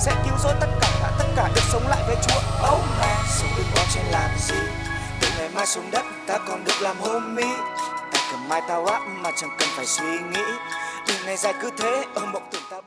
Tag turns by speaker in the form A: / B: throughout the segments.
A: sẽ cứu rỗi tất cả cả tất cả được sống lại với Chúa. Oh man Sống đừng có trên làm gì Từ ngày mai xuống đất ta còn được làm homie Ta cầm mai tao rap mà chẳng cần phải suy nghĩ. Đường này dài cứ thế ở mộng tưởng ta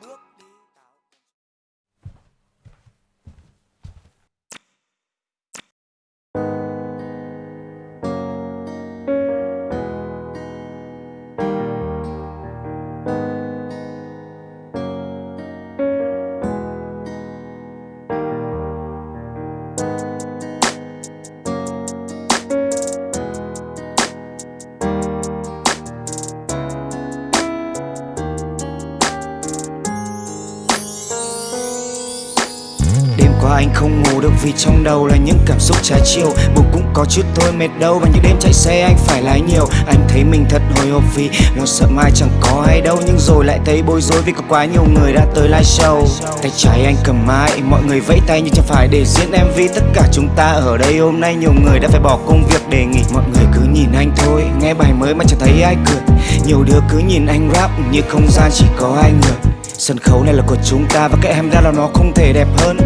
A: bước qua anh không ngủ được vì trong đầu là những cảm xúc trái chiều. Buồn cũng có chút thôi mệt đâu Và những đêm chạy xe anh phải lái nhiều. Anh thấy mình thật hồi hộp vì lo sợ mai chẳng có ai đâu. Nhưng rồi lại thấy bối rối vì có quá nhiều người đã tới live show. Tay trái anh cầm mai, mọi người vẫy tay nhưng chẳng phải để diễn MV Tất cả chúng ta ở đây hôm nay nhiều người đã phải bỏ công việc để nghỉ. Mọi người cứ nhìn anh thôi, nghe bài mới mà chẳng thấy ai cười. Nhiều đứa cứ nhìn anh rap như không gian chỉ có hai người. Sân khấu này là của chúng ta và các em ra là nó không thể đẹp hơn.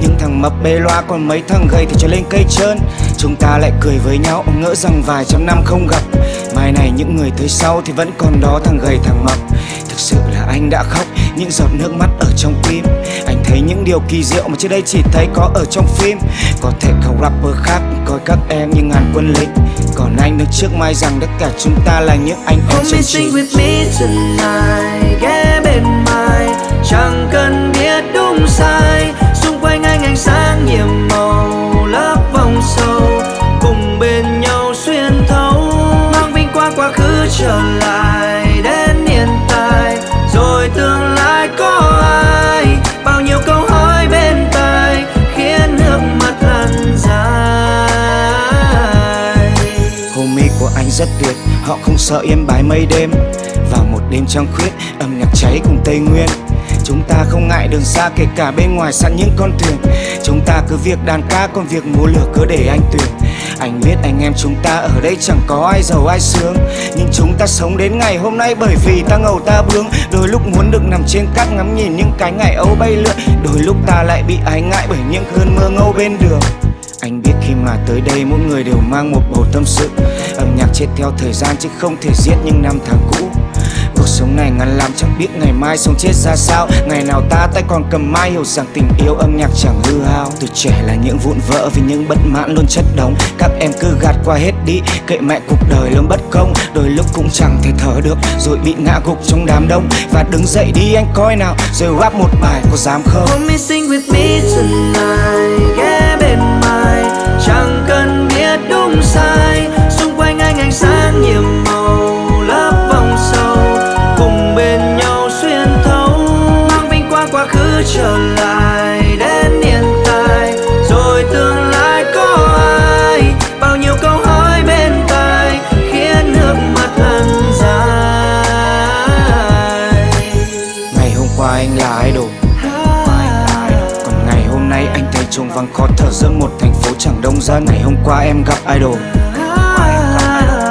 A: Nhưng thằng mập bê loa còn mấy thằng gầy thì trở lên cây trơn. Chúng ta lại cười với nhau ngỡ rằng vài trăm năm không gặp. Mai này những người tới sau thì vẫn còn đó thằng gầy thằng mập. Thực sự là anh đã khóc những giọt nước mắt ở trong tim. Anh thấy những điều kỳ diệu mà trước đây chỉ thấy có ở trong phim. Có thể các rapper khác coi các em như ngàn quân lính. Còn anh đứng trước mai rằng tất cả chúng ta là những anh em chân chính
B: with me tonight bên mai Chẳng cần biết đúng sai, Xung quanh anh ánh sáng nhiệm màu Lớp vòng sâu, Cùng bên nhau xuyên thấu, Mang vinh quang quá khứ trở lại Đến hiện tại. Rồi tương lai có ai? Bao nhiêu câu hỏi bên tai Khiến nước mắt lăn dài.
A: Homie của anh rất tuyệt, Họ không sợ yên bài mây đêm. Vào một đêm trăng khuyết Âm nhạc cháy cùng Tây Nguyên. Chúng ta không ngại đường xa, kể cả bên ngoài sẵn những con thuyền. Chúng ta cứ việc đàn ca, còn việc múa lửa cứ để anh tuyển Anh biết anh em chúng ta ở đây chẳng có ai giàu, ai sướng. Nhưng chúng ta sống đến ngày hôm nay bởi vì ta ngầu, ta bướng. Đôi lúc muốn được nằm trên cát ngắm nhìn những cái ngày âu bay lượn. Đôi lúc ta lại bị ái ngại bởi những cơn mưa ngâu bên đường. Anh biết khi mà tới đây, mỗi người đều mang một bầu tâm sự. Âm nhạc chết theo thời gian chứ không thể giết những năm tháng cũ. Cuộc sống này ngắn làm chẳng biết ngày mai sống chết ra sao. Ngày nào ta tay còn cầm mai hiểu rằng tình yêu âm nhạc chẳng hư hao. Từ trẻ là những vụn vỡ vì những bất mãn luôn chất đống. Các em cứ gạt qua hết đi, kệ mẹ cuộc đời luôn bất công. Đôi lúc cũng chẳng thể thở được, rồi bị ngã gục trong đám đông. Và đứng dậy đi anh coi nào, rồi rap một bài có dám không?
B: Homie sing with me tonight,
A: yeah. Qua anh là idol. Còn ngày hôm nay anh thấy trông vắng khó thở giữa một thành phố chẳng đông dân Ngày hôm qua em gặp idol.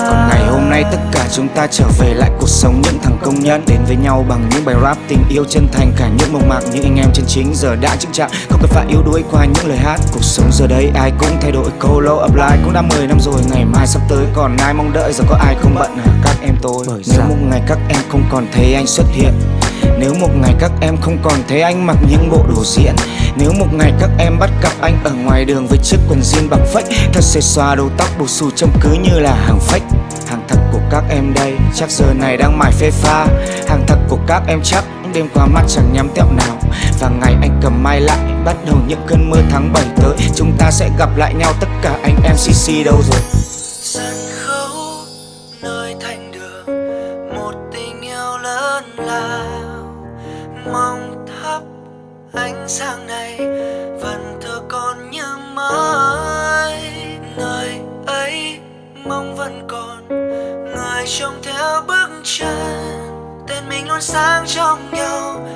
A: Còn ngày hôm nay tất cả chúng ta trở về lại cuộc sống những thằng công nhân. Đến với nhau bằng những bài rap tình yêu chân thành Cả những mộc mạc những anh em chân chính. Giờ đã chứng trạng Không cần phải yếu đuối qua những lời hát. Cuộc sống giờ đây ai cũng thay đổi câu lâu apply Cũng đã 10 năm rồi ngày mai sắp tới. Còn ai mong đợi Giờ có ai không bận à các em tôi. Bởi Nếu một ngày các em không còn thấy anh xuất hiện nếu một ngày các em không còn thấy anh mặc những bộ đồ diễn Nếu một ngày các em bắt gặp anh ở ngoài đường với chiếc quần jean bằng phách Thật sẽ xóa đầu tóc bù xù trông cứ như là hàng phách, Hàng thật của các em đây chắc giờ này đang mải phê pha. Hàng thật của các em chắc đêm qua mắt chẳng nhắm tẹo nào. Và ngày anh cầm mai lại bắt đầu những cơn mưa tháng 7 tới Chúng ta sẽ gặp lại nhau tất cả anh em CC đâu rồi.
B: Ánh sáng này vẫn thơ còn như mãi. Nơi ấy, mong vẫn còn. Người trông theo bước chân, tên mình luôn sáng trong nhau.